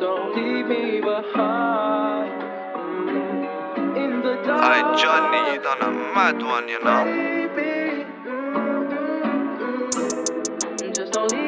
Don't leave me behind. Mm. In the dark. I Johnny, on a mad one, you know. Baby, mm, mm, mm. just don't leave